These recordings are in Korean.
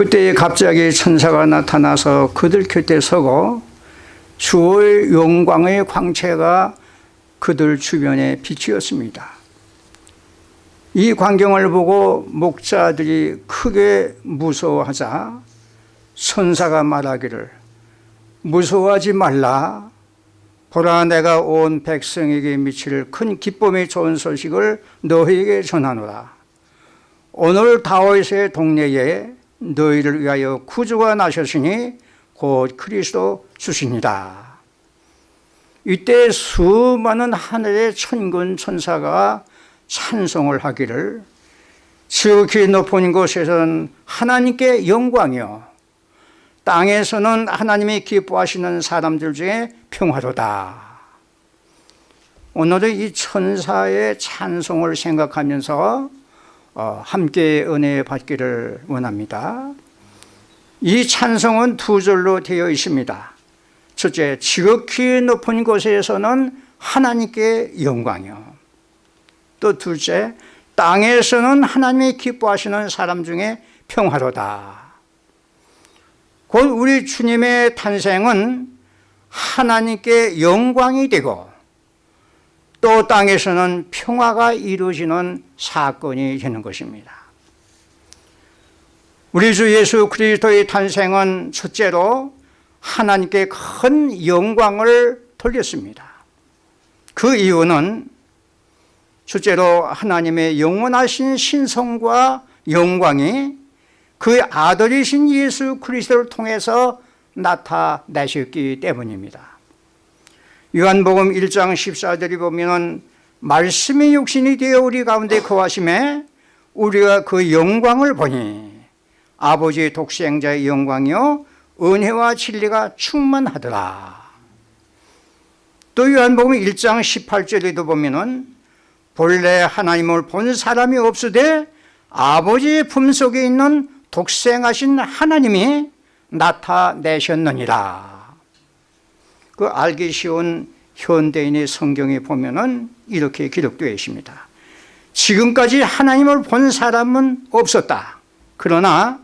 그때 갑자기 천사가 나타나서 그들 곁에 서고 주의 영광의 광채가 그들 주변에 비치었습니다. 이 광경을 보고 목자들이 크게 무서워하자 선사가 말하기를 무서워하지 말라 보라 내가 온 백성에게 미칠 큰 기쁨의 좋은 소식을 너희에게 전하노라 오늘 다윗의 동네에 너희를 위하여 구주가 나셨으니 곧 그리스도 주시니다. 이때 수많은 하늘의 천군 천사가 찬송을 하기를 지극히 높은 곳에서는 하나님께 영광이요. 땅에서는 하나님이 기뻐하시는 사람들 중에 평화로다. 오늘은 이 천사의 찬송을 생각하면서 어, 함께 은혜 받기를 원합니다. 이 찬송은 두 절로 되어 있습니다. 첫째 지극히 높은 곳에서는 하나님께 영광이요. 또 둘째 땅에서는 하나님이 기뻐하시는 사람 중에 평화로다. 곧 우리 주님의 탄생은 하나님께 영광이 되고 또 땅에서는 평화가 이루어지는 사건이 되는 것입니다. 우리 주 예수 그리스도의 탄생은 첫째로 하나님께 큰 영광을 돌렸습니다. 그 이유는 첫째로 하나님의 영원하신 신성과 영광이 그 아들이신 예수 그리스도를 통해서 나타내셨기 때문입니다 요한복음 1장 14절에 보면 말씀이 육신이 되어 우리 가운데 거하심에 우리가 그 영광을 보니 아버지의 독생자의 영광이요 은혜와 진리가 충만하더라. 또 요한복음 1장 18절에도 보면 본래 하나님을 본 사람이 없으되 아버지의 품속에 있는 독생하신 하나님이 나타내셨느니라 그 알기 쉬운 현대인의 성경에 보면 이렇게 기록되어 있습니다. 지금까지 하나님을 본 사람은 없었다. 그러나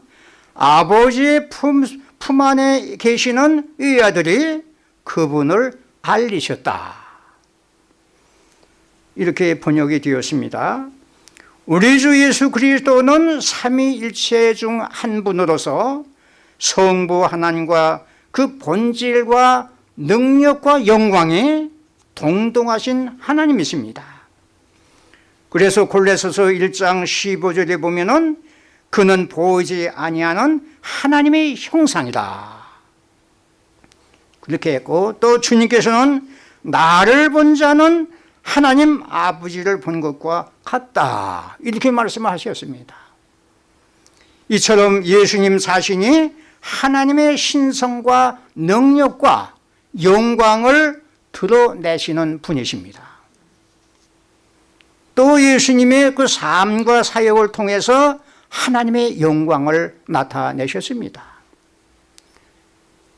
아버지의 품, 품 안에 계시는 이 아들이 그분을 알리셨다. 이렇게 번역이 되었습니다. 우리 주 예수 그리스도는 삼위일체 중 한 분으로서 성부 하나님과 그 본질과 능력과 영광이 동동하신 하나님이십니다. 그래서 골레서서 1장 15절에 보면 은 그는 보이지 아니하는 하나님의 형상이다. 그렇게 했고 또 주님께서는 나를 본 자는 하나님 아버지를 본 것과 같다. 이렇게 말씀하셨습니다. 이처럼 예수님 자신이 하나님의 신성과 능력과 영광을 드러내시는 분이십니다. 또 예수님의 그 삶과 사역을 통해서 하나님의 영광을 나타내셨습니다.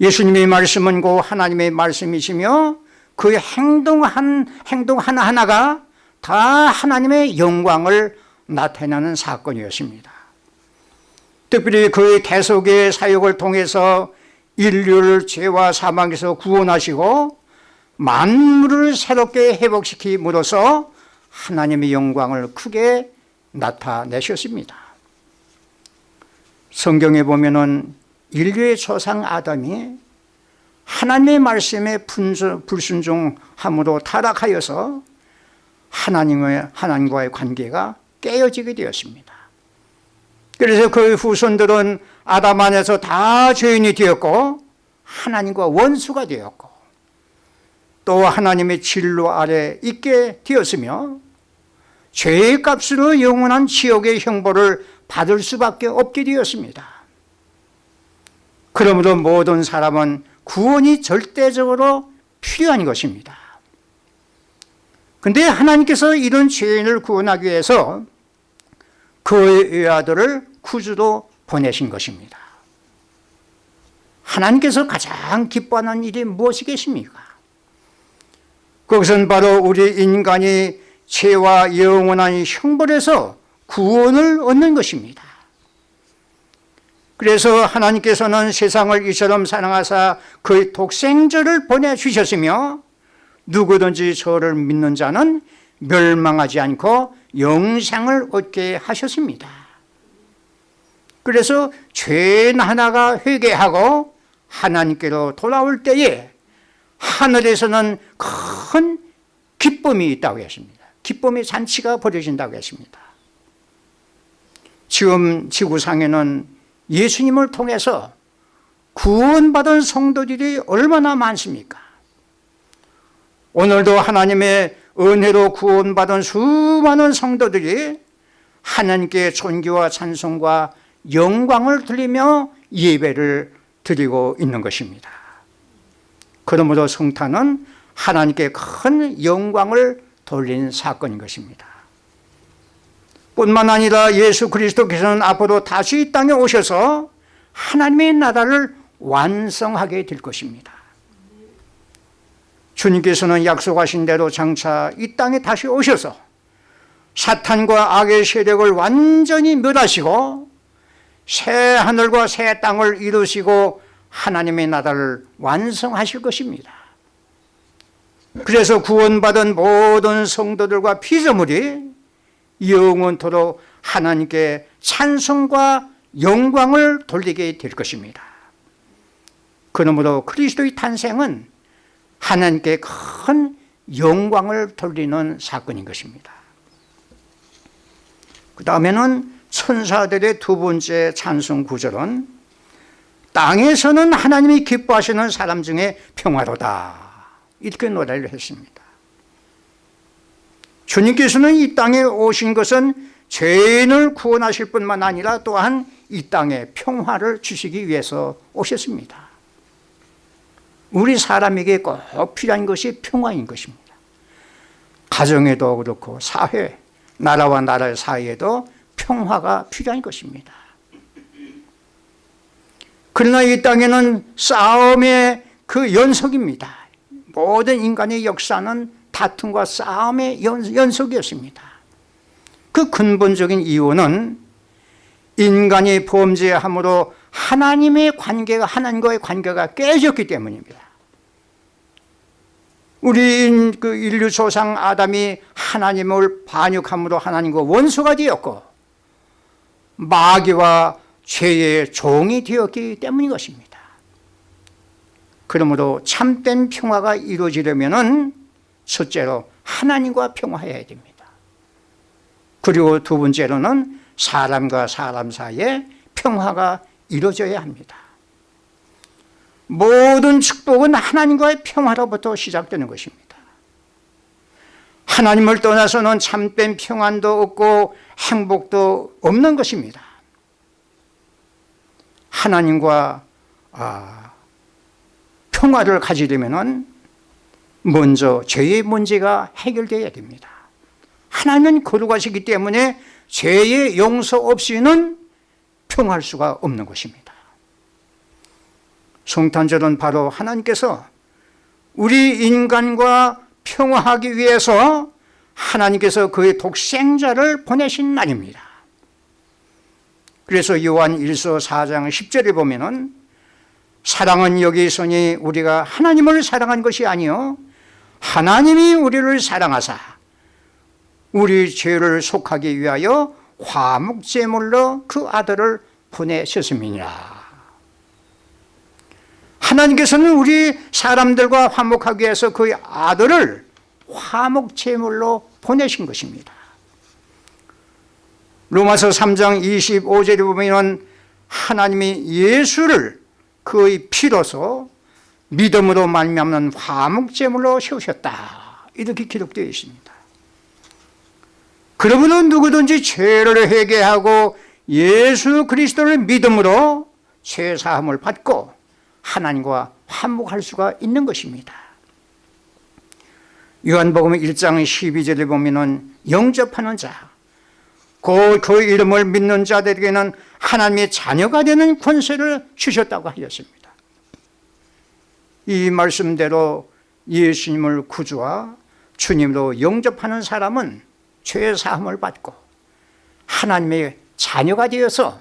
예수님의 말씀은 그 하나님의 말씀이시며 그 행동 한 행동 하나하나가 다 하나님의 영광을 나타내는 사건이었습니다. 특별히 그의 대속의 사역을 통해서 인류를 죄와 사망에서 구원하시고 만물을 새롭게 회복시킴으로써 하나님의 영광을 크게 나타내셨습니다. 성경에 보면 은 인류의 조상 아담이 하나님의 말씀에 불순종함으로 타락하여서 하나님과의 관계가 깨어지게 되었습니다 그래서 그 후손들은 아담 안에서 다 죄인이 되었고 하나님과 원수가 되었고 또 하나님의 진로 아래 있게 되었으며 죄의 값으로 영원한 지옥의 형벌을 받을 수밖에 없게 되었습니다. 그러므로 모든 사람은 구원이 절대적으로 필요한 것입니다. 그런데 하나님께서 이런 죄인을 구원하기 위해서 그의 아들을 구주로 보내신 것입니다. 하나님께서 가장 기뻐하는 일이 무엇이겠습니까? 그것은 바로 우리 인간이 죄와 영원한 형벌에서 구원을 얻는 것입니다. 그래서 하나님께서는 세상을 이처럼 사랑하사 그의 독생자를 보내주셨으며 누구든지 저를 믿는 자는 멸망하지 않고 영생을 얻게 하셨습니다. 그래서 죄인 하나가 회개하고 하나님께로 돌아올 때에 하늘에서는 큰 기쁨이 있다고 했습니다. 기쁨의 잔치가 벌어진다고 했습니다. 지금 지구상에는 예수님을 통해서 구원받은 성도들이 얼마나 많습니까? 오늘도 하나님의 은혜로 구원받은 수많은 성도들이 하나님께 존귀와 찬송과 영광을 드리며 예배를 드리고 있는 것입니다. 그러므로 성탄은 하나님께 큰 영광을 돌린 사건인 것입니다. 뿐만 아니라 예수 그리스도께서는 앞으로 다시 이 땅에 오셔서 하나님의 나라를 완성하게 될 것입니다 주님께서는 약속하신 대로 장차 이 땅에 다시 오셔서 사탄과 악의 세력을 완전히 멸하시고 새 하늘과 새 땅을 이루시고 하나님의 나라를 완성하실 것입니다. 그래서 구원받은 모든 성도들과 피조물이 영원토록 하나님께 찬송과 영광을 돌리게 될 것입니다. 그러므로 그리스도의 탄생은 하나님께 큰 영광을 돌리는 사건인 것입니다. 그 다음에는 천사들의 두 번째 찬송 구절은 땅에서는 하나님이 기뻐하시는 사람 중에 평화로다. 이렇게 노래를 했습니다. 주님께서는 이 땅에 오신 것은 죄인을 구원하실 뿐만 아니라 또한 이 땅에 평화를 주시기 위해서 오셨습니다 우리 사람에게 꼭 필요한 것이 평화인 것입니다. 가정에도 그렇고 사회, 나라와 나라 사이에도 평화가 필요한 것입니다. 그러나 이 땅에는 싸움의 그 연속입니다. 모든 인간의 역사는 다툼과 싸움의 연속이었습니다. 그 근본적인 이유는 인간이 범죄함으로 하나님의 관계가 하나님과의 관계가 깨졌기 때문입니다. 우리 그 인류 조상 아담이 하나님을 반역함으로 하나님과 원수가 되었고 마귀와 죄의 종이 되었기 때문인 것입니다. 그러므로 참된 평화가 이루어지려면 첫째로 하나님과 평화해야 됩니다. 그리고 두 번째로는 사람과 사람 사이에 평화가 이루어져야 합니다. 모든 축복은 하나님과의 평화로부터 시작되는 것입니다. 하나님을 떠나서는 참된 평안도 없고 행복도 없는 것입니다. 하나님과 아, 평화를 가지려면 먼저 죄의 문제가 해결되어야 됩니다. 하나님은 거룩하시기 때문에 죄의 용서 없이는 평할 수가 없는 것입니다. 성탄절은 바로 하나님께서 우리 인간과 평화하기 위해서 하나님께서 그의 독생자를 보내신 날입니다. 그래서 요한 1서 4장 10절에 보면 은 사랑은 여기 있으니 우리가 하나님을 사랑한 것이 아니요 하나님이 우리를 사랑하사 우리 죄를 속하기 위하여 화목제물로 그 아들을 보내셨습니다 하나님께서는 우리 사람들과 화목하기 위해서 그 아들을 화목제물로 보내신 것입니다. 로마서 3장 25절에 보면 하나님이 예수를 그의 피로서 믿음으로 말미암는 화목제물로 세우셨다. 이렇게 기록되어 있습니다. 그러므로 누구든지 죄를 회개하고 예수 그리스도를 믿음으로 죄사함을 받고 하나님과 화목할 수가 있는 것입니다. 요한복음 1장 12절에 보면 영접하는 자, 그, 그 이름을 믿는 자들에게는 하나님의 자녀가 되는 권세를 주셨다고 하였습니다. 이 말씀대로 예수님을 구주와 주님으로 영접하는 사람은 죄 사함을 받고 하나님의 자녀가 되어서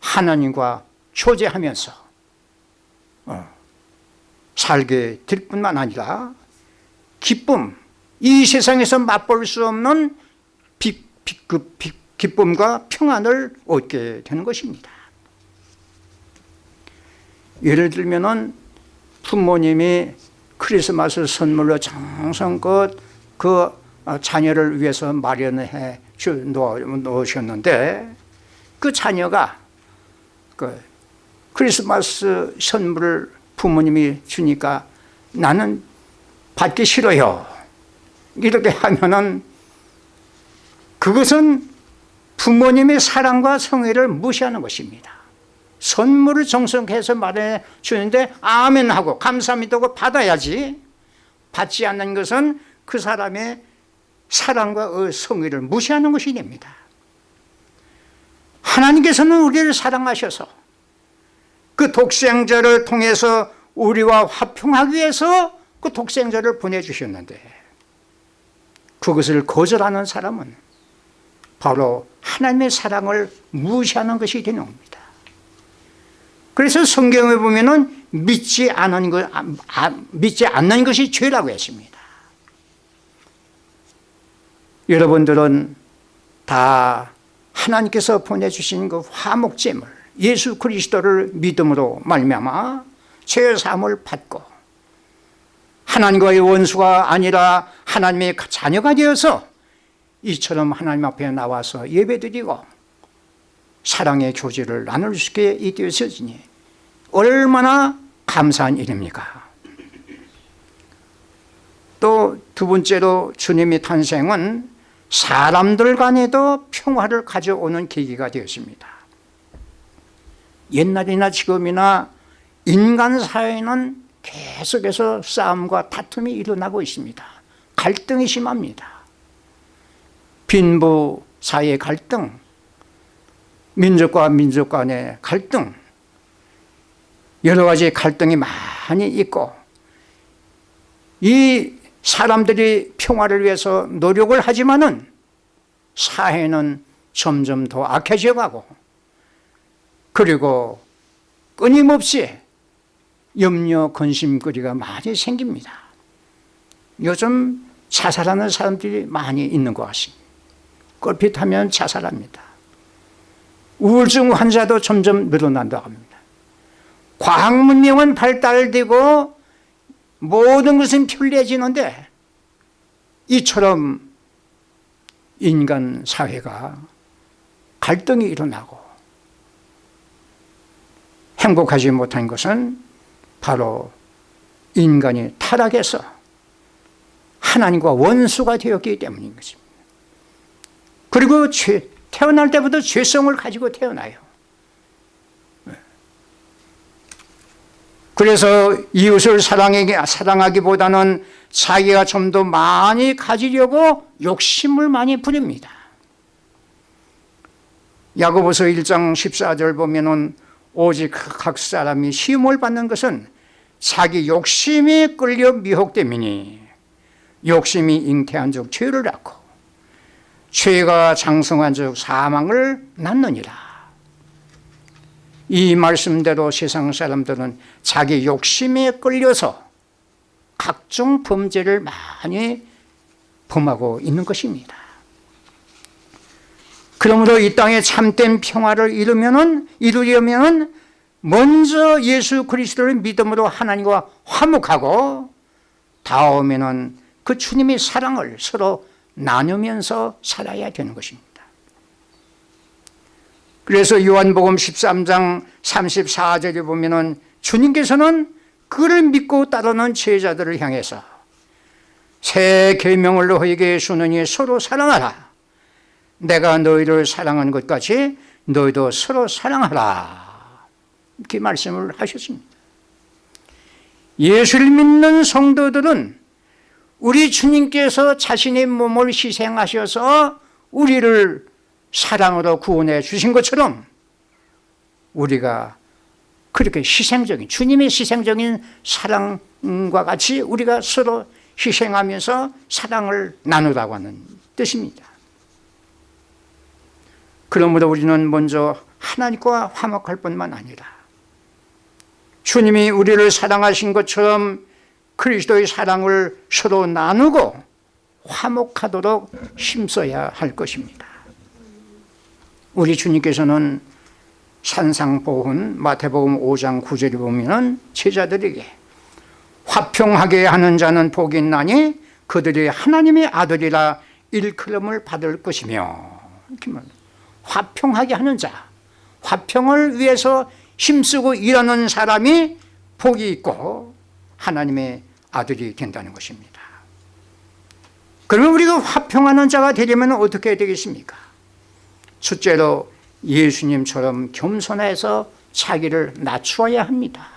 하나님과 교제하면서 어, 살게 될 뿐만 아니라 기쁨, 이 세상에서 맛볼 수 없는 비, 비, 그 비, 기쁨과 평안을 얻게 되는 것입니다. 예를 들면 은 부모님이 크리스마스 선물로 정성껏 그 자녀를 위해서 마련해 놓으셨는데 그 자녀가 그 크리스마스 선물을 부모님이 주니까 나는 받기 싫어요. 이렇게 하면은 그것은 부모님의 사랑과 성의를 무시하는 것입니다. 선물을 정성해서 말해 주는데 아멘 하고 감사합니다 하고 받아야지 받지 않는 것은 그 사람의 사랑과 성의를 무시하는 것이 됩니다. 하나님께서는 우리를 사랑하셔서 그 독생자를 통해서 우리와 화평하기 위해서 그 독생자를 보내주셨는데 그것을 거절하는 사람은 바로 하나님의 사랑을 무시하는 것이 되는 겁니다. 그래서 성경에 보면 은 믿지 아, 아, 믿지 않는 것이 죄라고 했습니다. 여러분들은 다 하나님께서 보내주신 그 화목제물 예수 그리스도를 믿음으로 말미암아 죄 사함을 받고 하나님과의 원수가 아니라 하나님의 자녀가 되어서 이처럼 하나님 앞에 나와서 예배드리고 사랑의 교제를 나눌 수 있게 되었으니 얼마나 감사한 일입니까? 또 두 번째로 주님의 탄생은 사람들 간에도 평화를 가져오는 계기가 되었습니다. 옛날이나 지금이나 인간 사회는 계속해서 싸움과 다툼이 일어나고 있습니다. 갈등이 심합니다. 빈부 사이의 갈등 민족과 민족 간의 갈등 여러 가지 갈등이 많이 있고 이 사람들이 평화를 위해서 노력을 하지만 은 사회는 점점 더 악해져 가고 그리고 끊임없이 염려 근심거리가 많이 생깁니다. 요즘 자살하는 사람들이 많이 있는 것 같습니다. 꼴핏하면 자살합니다. 우울증 환자도 점점 늘어난다고 합니다. 과학 문명은 발달되고 모든 것은 편리해지는데 이처럼 인간 사회가 갈등이 일어나고 행복하지 못한 것은 바로 인간이 타락해서 하나님과 원수가 되었기 때문인 것입니다. 그리고 죄, 태어날 때부터 죄성을 가지고 태어나요 그래서 이웃을 사랑하기보다는 자기가 좀 더 많이 가지려고 욕심을 많이 부립니다. 야고보서 1장 14절 보면 오직 각 사람이 시험을 받는 것은 자기 욕심이 끌려 미혹됨이니 욕심이 잉태한 적 죄를 낳고 죄가 장성한 적 사망을 낳느니라 이 말씀대로 세상 사람들은 자기 욕심에 끌려서 각종 범죄를 많이 범하고 있는 것입니다. 그러므로 이 땅에 참된 평화를 이루면은, 이루려면 먼저 예수 그리스도를 믿음으로 하나님과 화목하고 다음에는 그 주님의 사랑을 서로 나누면서 살아야 되는 것입니다 그래서 요한복음 13장 34절에 보면 주님께서는 그를 믿고 따르는 제자들을 향해서 새 계명을 너희에게 주느니 서로 사랑하라. 내가 너희를 사랑한 것 같이 너희도 서로 사랑하라. 이렇게 말씀을 하셨습니다. 예수를 믿는 성도들은 우리 주님께서 자신의 몸을 희생하셔서 우리를 사랑으로 구원해 주신 것처럼 우리가 그렇게 희생적인 주님의 희생적인 사랑과 같이 우리가 서로 희생하면서 사랑을 나누라고 하는 뜻입니다. 그러므로 우리는 먼저 하나님과 화목할 뿐만 아니라 주님이 우리를 사랑하신 것처럼 그리스도의 사랑을 서로 나누고 화목하도록 힘써야 할 것입니다 우리 주님께서는 산상보훈 마태복음 5장 9절에 보면 제자들에게 화평하게 하는 자는 복이 있나니 그들이 하나님의 아들이라 일컬음을 받을 것이며. 화평하게 하는 자 화평을 위해서 힘쓰고 일하는 사람이 복이 있고 하나님의 아들이 된다는 것입니다. 그러면 우리가 화평하는 자가 되려면 어떻게 되겠습니까 첫째로 예수님처럼 겸손해서 자기를 낮추어야 합니다.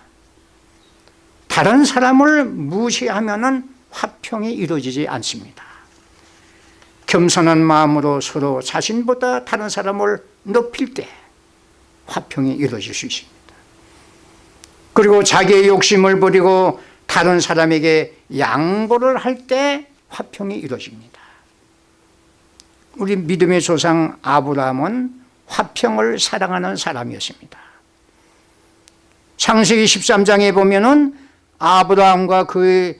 다른 사람을 무시하면 화평이 이루어지지 않습니다. 겸손한 마음으로 서로 자신보다 다른 사람을 높일 때 화평이 이루어질 수 있습니다. 그리고 자기의 욕심을 버리고 다른 사람에게 양보를 할 때 화평이 이루어집니다 우리 믿음의 조상 아브라함은 화평을 사랑하는 사람이었습니다. 창세기 13장에 보면 은 아브라함과 그의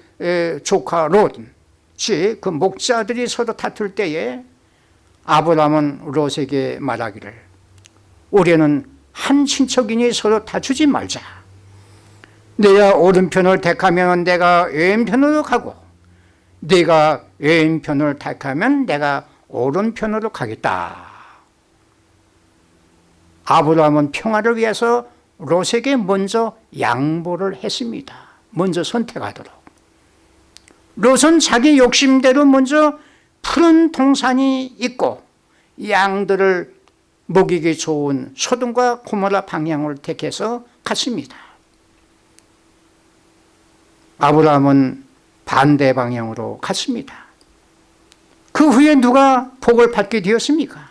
조카 롯이 그 목자들이 서로 다툴 때에 아브라함은 롯에게 말하기를 우리는 한 친척이니 서로 다투지 말자. 내가 오른편을 택하면 내가 왼편으로 가고 네가 왼편을 택하면 내가 오른편으로 가겠다. 아브라함은 평화를 위해서 롯에게 먼저 양보를 했습니다. 먼저 선택하도록. 롯은 자기 욕심대로 먼저 푸른 동산이 있고 양들을 먹이기 좋은 소돔과 고모라 방향을 택해서 갔습니다. 아브라함은 반대 방향으로 갔습니다 그 후에 누가 복을 받게 되었습니까?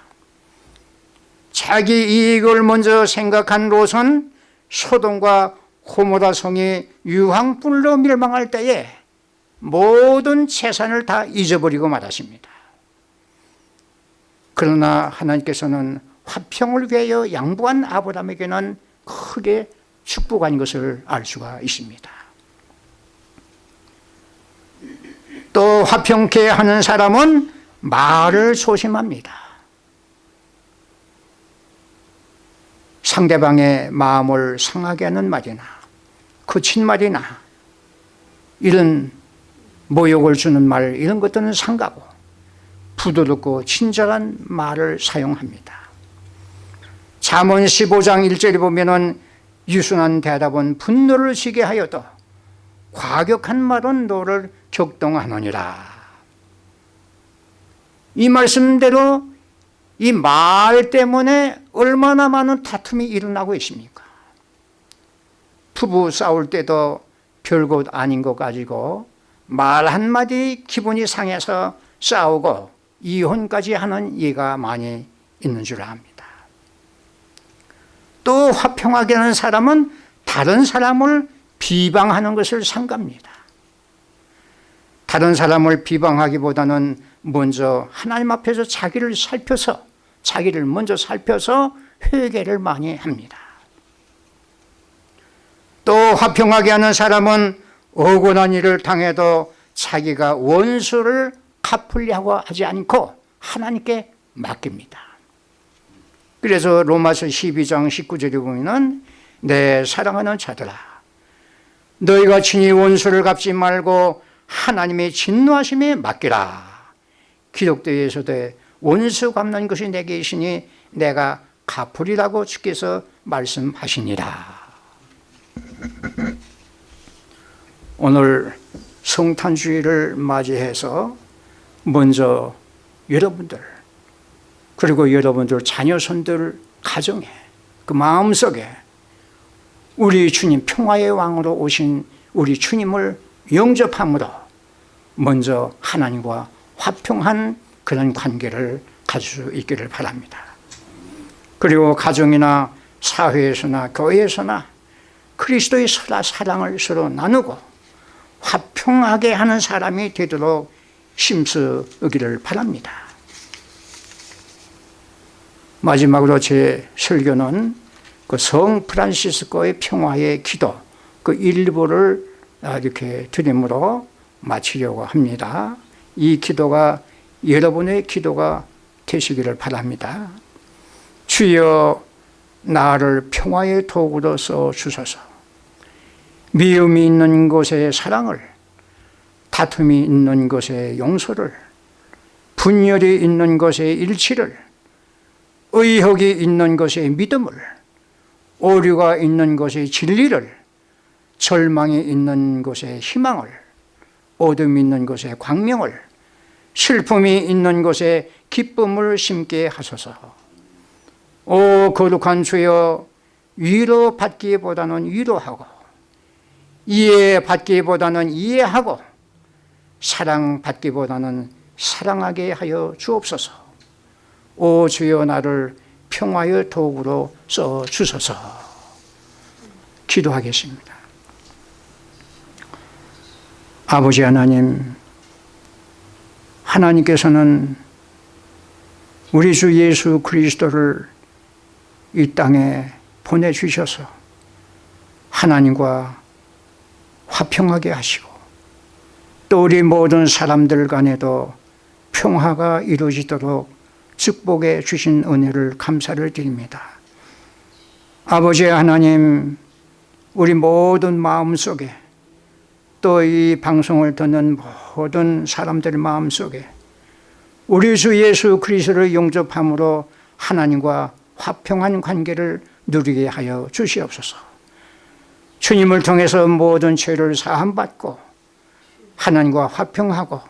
자기 이익을 먼저 생각한 롯은 소돔과 고모라 성이 유황불로 멸망할 때에 모든 재산을 다 잊어버리고 말았습니다. 그러나 하나님께서는 화평을 위하여 양보한 아브라함에게는 크게 축복한 것을 알 수가 있습니다. 또 화평케 하는 사람은 말을 조심합니다. 상대방의 마음을 상하게 하는 말이나 거친 말이나 이런 모욕을 주는 말 이런 것들은 상가고 부드럽고 친절한 말을 사용합니다. 잠언 15장 1절에 보면 은 유순한 대답은 분노를 지게 하여도 과격한 말은 너를 격동하느니라 이 말씀대로 이 말 때문에 얼마나 많은 다툼이 일어나고 있습니까? 부부 싸울 때도 별것 아닌 것 가지고 말 한마디 기분이 상해서 싸우고 이혼까지 하는 예가 많이 있는 줄 압니다. 또 화평하게 하는 사람은 다른 사람을 비방하는 것을 상갑니다. 다른 사람을 비방하기보다는 먼저 하나님 앞에서 자기를 살펴서 자기를 먼저 살펴서 회개를 많이 합니다. 또 화평하게 하는 사람은 억울한 일을 당해도 자기가 원수를 갚으려고 하지 않고 하나님께 맡깁니다. 그래서 로마서 12장 19절에 보면 내 사랑하는 자들아 너희가 친히 원수를 갚지 말고 하나님의 진노하심에 맡기라 기독교에 서도 원수 갚는 것이 내게 있으니 내가 갚으리라고 주께서 말씀하시니라. 오늘 성탄주의를 맞이해서 먼저 여러분들 그리고 여러분들 자녀손들 가정에 그 마음속에 우리 주님 평화의 왕으로 오신 우리 주님을 영접함으로 먼저 하나님과 화평한 그런 관계를 가질 수 있기를 바랍니다 그리고 가정이나 사회에서나 교회에서나 그리스도의 사랑을 서로 나누고 화평하게 하는 사람이 되도록 심쓰기를 바랍니다 마지막으로 제 설교는 그 성 프란시스코의 평화의 기도 그 일부를 이렇게 드림으로 마치려고 합니다. 이 기도가 여러분의 기도가 되시기를 바랍니다. 주여 나를 평화의 도구로 써 주소서. 미움이 있는 곳에 사랑을, 다툼이 있는 곳에 용서를, 분열이 있는 곳에 일치를, 의혹이 있는 곳에 믿음을, 오류가 있는 곳에 진리를, 절망이 있는 곳에 희망을, 어둠이 있는 곳에 광명을, 슬픔이 있는 곳에 기쁨을 심게 하소서. 오 거룩한 주여 위로 받기보다는 위로하고 이해 받기보다는 이해하고 사랑 받기보다는 사랑하게 하여 주옵소서. 오 주여 나를 평화의 도구로 써 주소서. 기도하겠습니다. 아버지 하나님, 하나님께서는 우리 주 예수 그리스도를 이 땅에 보내주셔서 하나님과 화평하게 하시고 또 우리 모든 사람들 간에도 평화가 이루어지도록 축복해 주신 은혜를 감사를 드립니다. 아버지 하나님, 우리 모든 마음 속에 또 이 방송을 듣는 모든 사람들 마음 속에 우리 주 예수 그리스도를 용접함으로 하나님과 화평한 관계를 누리게 하여 주시옵소서. 주님을 통해서 모든 죄를 사함받고 하나님과 화평하고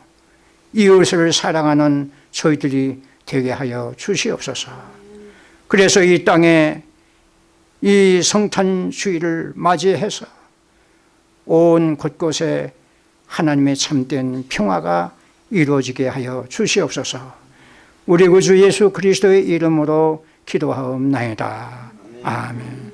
이웃을 사랑하는 저희들이 되게 하여 주시옵소서. 그래서 이 땅에 이 성탄 주일을 맞이해서 온 곳곳에 하나님의 참된 평화가 이루어지게 하여 주시옵소서. 우리 구주 예수 그리스도의 이름으로 기도하옵나이다. 아멘.